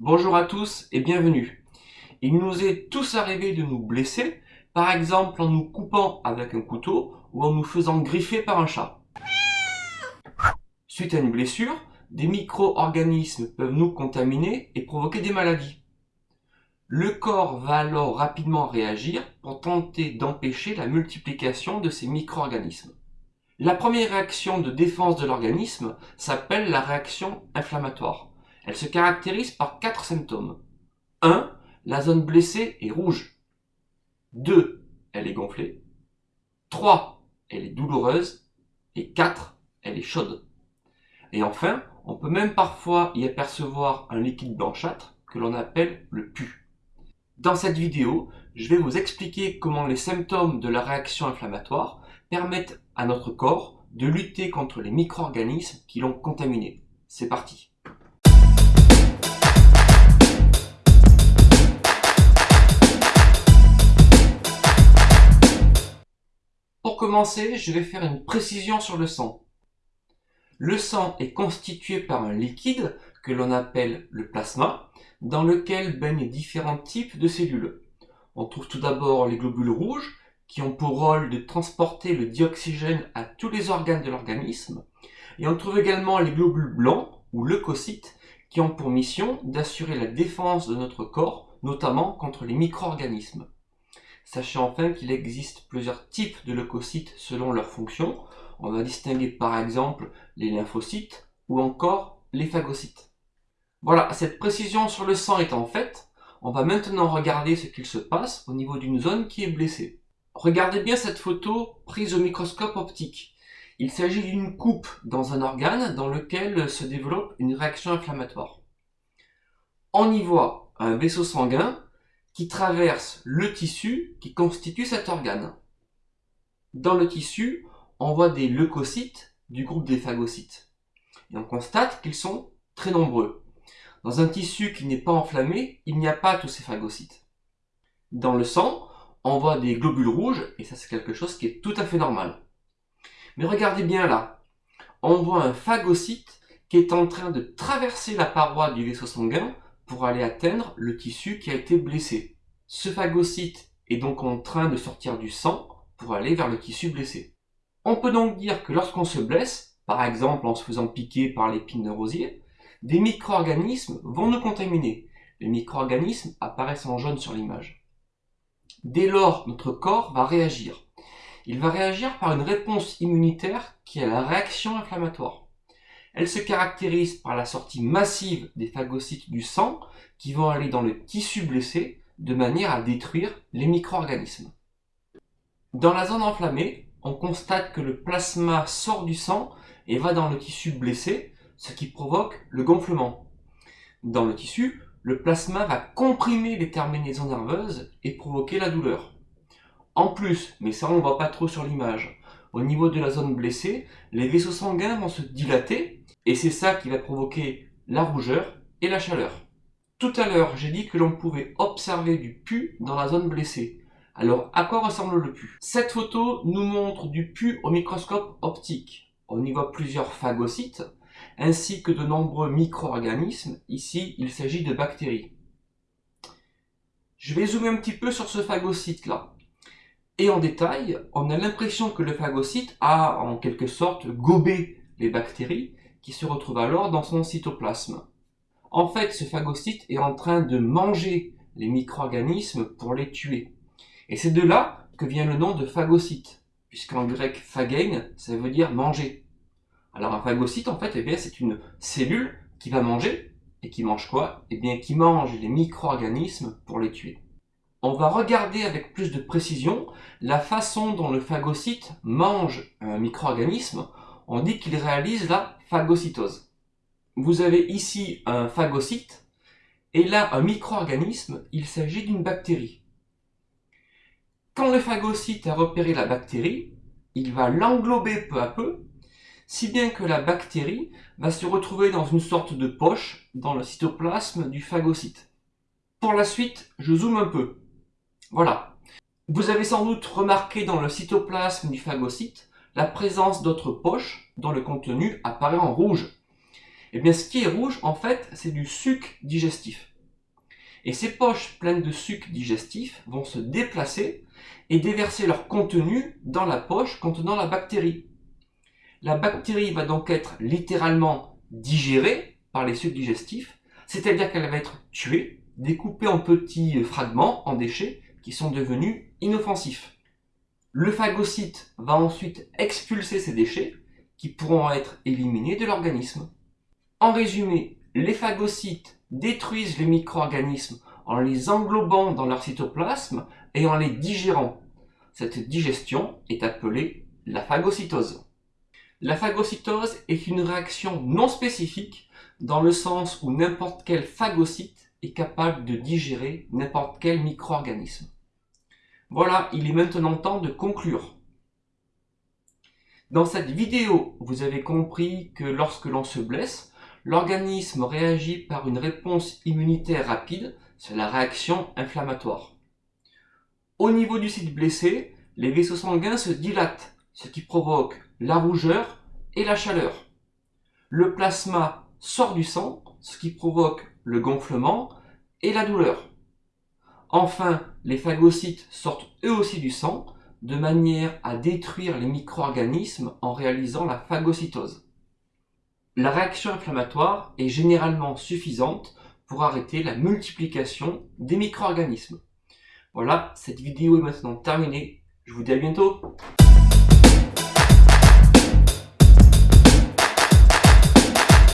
Bonjour à tous et bienvenue. Il nous est tous arrivé de nous blesser, par exemple en nous coupant avec un couteau ou en nous faisant griffer par un chat. Suite à une blessure, des micro-organismes peuvent nous contaminer et provoquer des maladies. Le corps va alors rapidement réagir pour tenter d'empêcher la multiplication de ces micro-organismes. La première réaction de défense de l'organisme s'appelle la réaction inflammatoire. Elle se caractérise par quatre symptômes. 1. La zone blessée est rouge. 2. Elle est gonflée. 3. Elle est douloureuse. Et 4. Elle est chaude. Et enfin, on peut même parfois y apercevoir un liquide blanchâtre que l'on appelle le pus. Dans cette vidéo, je vais vous expliquer comment les symptômes de la réaction inflammatoire permettent à notre corps de lutter contre les micro-organismes qui l'ont contaminé. C'est parti commencer, je vais faire une précision sur le sang. Le sang est constitué par un liquide que l'on appelle le plasma, dans lequel baignent différents types de cellules. On trouve tout d'abord les globules rouges, qui ont pour rôle de transporter le dioxygène à tous les organes de l'organisme. Et on trouve également les globules blancs, ou leucocytes, qui ont pour mission d'assurer la défense de notre corps, notamment contre les micro-organismes. Sachez enfin qu'il existe plusieurs types de leucocytes selon leur fonction. On va distinguer par exemple les lymphocytes ou encore les phagocytes. Voilà, cette précision sur le sang étant faite, on va maintenant regarder ce qu'il se passe au niveau d'une zone qui est blessée. Regardez bien cette photo prise au microscope optique. Il s'agit d'une coupe dans un organe dans lequel se développe une réaction inflammatoire. On y voit un vaisseau sanguin qui traverse le tissu qui constitue cet organe. Dans le tissu, on voit des leucocytes du groupe des phagocytes. Et on constate qu'ils sont très nombreux. Dans un tissu qui n'est pas enflammé, il n'y a pas tous ces phagocytes. Dans le sang, on voit des globules rouges, et ça c'est quelque chose qui est tout à fait normal. Mais regardez bien là, on voit un phagocyte qui est en train de traverser la paroi du vaisseau sanguin pour aller atteindre le tissu qui a été blessé. Ce phagocyte est donc en train de sortir du sang pour aller vers le tissu blessé. On peut donc dire que lorsqu'on se blesse, par exemple en se faisant piquer par l'épine de rosier, des micro-organismes vont nous contaminer. Les micro-organismes apparaissent en jaune sur l'image. Dès lors, notre corps va réagir. Il va réagir par une réponse immunitaire qui est la réaction inflammatoire. Elle se caractérise par la sortie massive des phagocytes du sang qui vont aller dans le tissu blessé de manière à détruire les micro-organismes. Dans la zone enflammée, on constate que le plasma sort du sang et va dans le tissu blessé, ce qui provoque le gonflement. Dans le tissu, le plasma va comprimer les terminaisons nerveuses et provoquer la douleur. En plus, mais ça on ne voit pas trop sur l'image, au niveau de la zone blessée, les vaisseaux sanguins vont se dilater et c'est ça qui va provoquer la rougeur et la chaleur. Tout à l'heure, j'ai dit que l'on pouvait observer du pus dans la zone blessée. Alors, à quoi ressemble le pus Cette photo nous montre du pus au microscope optique. On y voit plusieurs phagocytes, ainsi que de nombreux micro-organismes. Ici, il s'agit de bactéries. Je vais zoomer un petit peu sur ce phagocyte-là. Et en détail, on a l'impression que le phagocyte a en quelque sorte gobé les bactéries qui se retrouvent alors dans son cytoplasme. En fait, ce phagocyte est en train de manger les micro-organismes pour les tuer. Et c'est de là que vient le nom de phagocyte, puisqu'en grec phagein, ça veut dire manger. Alors un phagocyte, en fait, eh c'est une cellule qui va manger, et qui mange quoi? Eh bien, qui mange les micro-organismes pour les tuer on va regarder avec plus de précision la façon dont le phagocyte mange un micro-organisme. On dit qu'il réalise la phagocytose. Vous avez ici un phagocyte et là un micro-organisme, il s'agit d'une bactérie. Quand le phagocyte a repéré la bactérie, il va l'englober peu à peu, si bien que la bactérie va se retrouver dans une sorte de poche dans le cytoplasme du phagocyte. Pour la suite, je zoome un peu. Voilà. Vous avez sans doute remarqué dans le cytoplasme du phagocyte la présence d'autres poches dont le contenu apparaît en rouge. Eh bien, ce qui est rouge, en fait, c'est du suc digestif. Et ces poches pleines de suc digestif vont se déplacer et déverser leur contenu dans la poche contenant la bactérie. La bactérie va donc être littéralement digérée par les sucs digestifs, c'est-à-dire qu'elle va être tuée, découpée en petits fragments, en déchets, qui sont devenus inoffensifs. Le phagocyte va ensuite expulser ces déchets, qui pourront être éliminés de l'organisme. En résumé, les phagocytes détruisent les micro-organismes en les englobant dans leur cytoplasme et en les digérant. Cette digestion est appelée la phagocytose. La phagocytose est une réaction non spécifique dans le sens où n'importe quel phagocyte est capable de digérer n'importe quel micro-organisme. Voilà, il est maintenant temps de conclure. Dans cette vidéo, vous avez compris que lorsque l'on se blesse, l'organisme réagit par une réponse immunitaire rapide, c'est la réaction inflammatoire. Au niveau du site blessé, les vaisseaux sanguins se dilatent, ce qui provoque la rougeur et la chaleur. Le plasma sort du sang, ce qui provoque le gonflement et la douleur. Enfin, les phagocytes sortent eux aussi du sang, de manière à détruire les micro-organismes en réalisant la phagocytose. La réaction inflammatoire est généralement suffisante pour arrêter la multiplication des micro-organismes. Voilà, cette vidéo est maintenant terminée. Je vous dis à bientôt